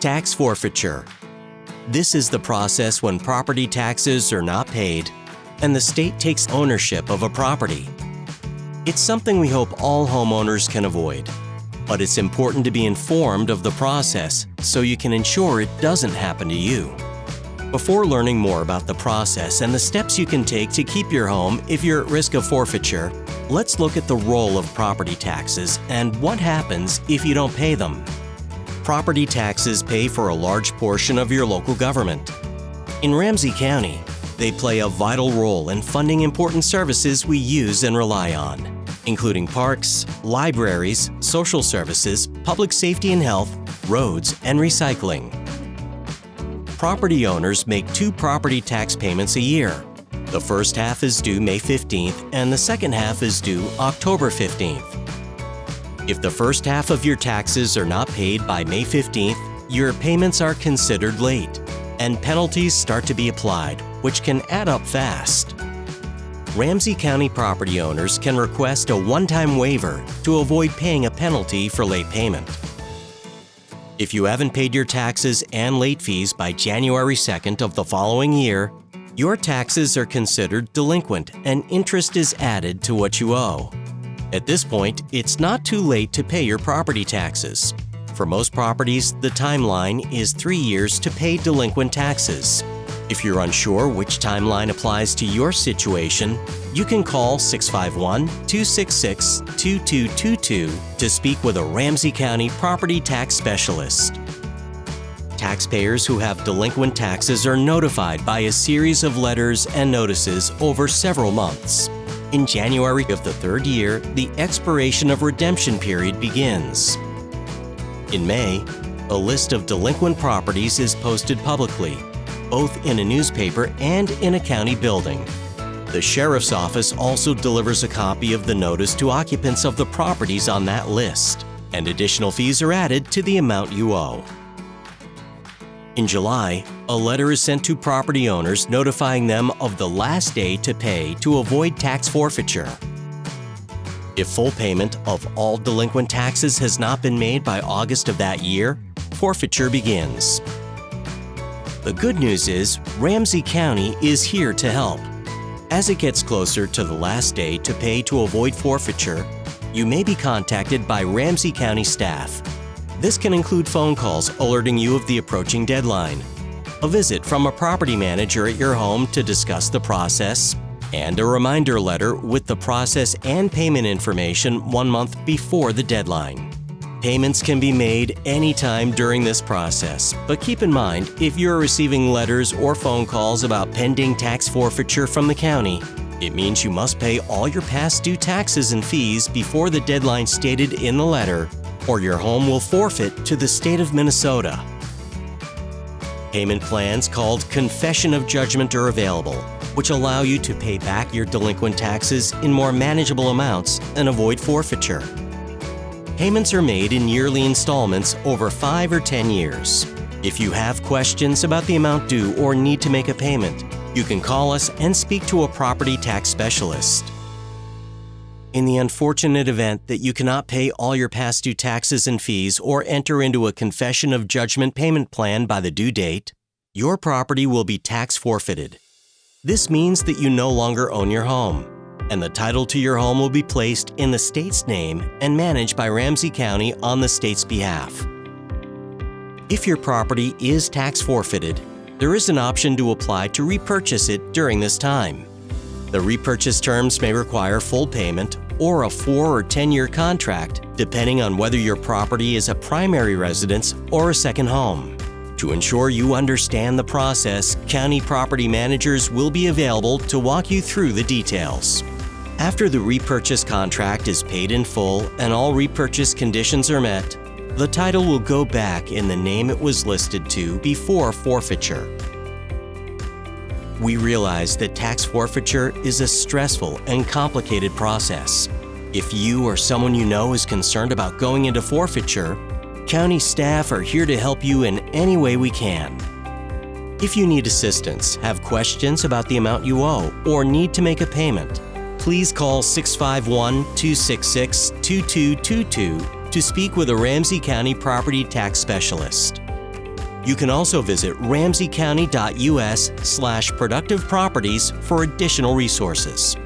Tax forfeiture. This is the process when property taxes are not paid and the state takes ownership of a property. It's something we hope all homeowners can avoid, but it's important to be informed of the process so you can ensure it doesn't happen to you. Before learning more about the process and the steps you can take to keep your home if you're at risk of forfeiture, let's look at the role of property taxes and what happens if you don't pay them. Property taxes pay for a large portion of your local government. In Ramsey County, they play a vital role in funding important services we use and rely on, including parks, libraries, social services, public safety and health, roads, and recycling. Property owners make two property tax payments a year. The first half is due May 15th and the second half is due October 15th. If the first half of your taxes are not paid by May 15th, your payments are considered late, and penalties start to be applied, which can add up fast. Ramsey County property owners can request a one-time waiver to avoid paying a penalty for late payment. If you haven't paid your taxes and late fees by January 2nd of the following year, your taxes are considered delinquent and interest is added to what you owe. At this point, it's not too late to pay your property taxes. For most properties, the timeline is three years to pay delinquent taxes. If you're unsure which timeline applies to your situation, you can call 651 266 2222 to speak with a Ramsey County property tax specialist. Taxpayers who have delinquent taxes are notified by a series of letters and notices over several months. In January of the third year, the expiration of redemption period begins. In May, a list of delinquent properties is posted publicly both in a newspaper and in a county building. The Sheriff's Office also delivers a copy of the notice to occupants of the properties on that list, and additional fees are added to the amount you owe. In July, a letter is sent to property owners notifying them of the last day to pay to avoid tax forfeiture. If full payment of all delinquent taxes has not been made by August of that year, forfeiture begins. The good news is Ramsey County is here to help. As it gets closer to the last day to pay to avoid forfeiture, you may be contacted by Ramsey County staff. This can include phone calls alerting you of the approaching deadline, a visit from a property manager at your home to discuss the process, and a reminder letter with the process and payment information one month before the deadline. Payments can be made anytime during this process, but keep in mind if you're receiving letters or phone calls about pending tax forfeiture from the county, it means you must pay all your past due taxes and fees before the deadline stated in the letter, or your home will forfeit to the state of Minnesota. Payment plans called Confession of Judgment are available, which allow you to pay back your delinquent taxes in more manageable amounts and avoid forfeiture. Payments are made in yearly installments over 5 or 10 years. If you have questions about the amount due or need to make a payment, you can call us and speak to a property tax specialist. In the unfortunate event that you cannot pay all your past due taxes and fees or enter into a confession of judgment payment plan by the due date, your property will be tax forfeited. This means that you no longer own your home and the title to your home will be placed in the state's name and managed by Ramsey County on the state's behalf. If your property is tax forfeited, there is an option to apply to repurchase it during this time. The repurchase terms may require full payment or a 4 or 10 year contract, depending on whether your property is a primary residence or a second home. To ensure you understand the process, county property managers will be available to walk you through the details. After the repurchase contract is paid in full and all repurchase conditions are met, the title will go back in the name it was listed to before forfeiture. We realize that tax forfeiture is a stressful and complicated process. If you or someone you know is concerned about going into forfeiture, county staff are here to help you in any way we can. If you need assistance, have questions about the amount you owe, or need to make a payment, please call 651 266 2222 to speak with a Ramsey County property tax specialist. You can also visit ramseycounty.us slash productive properties for additional resources.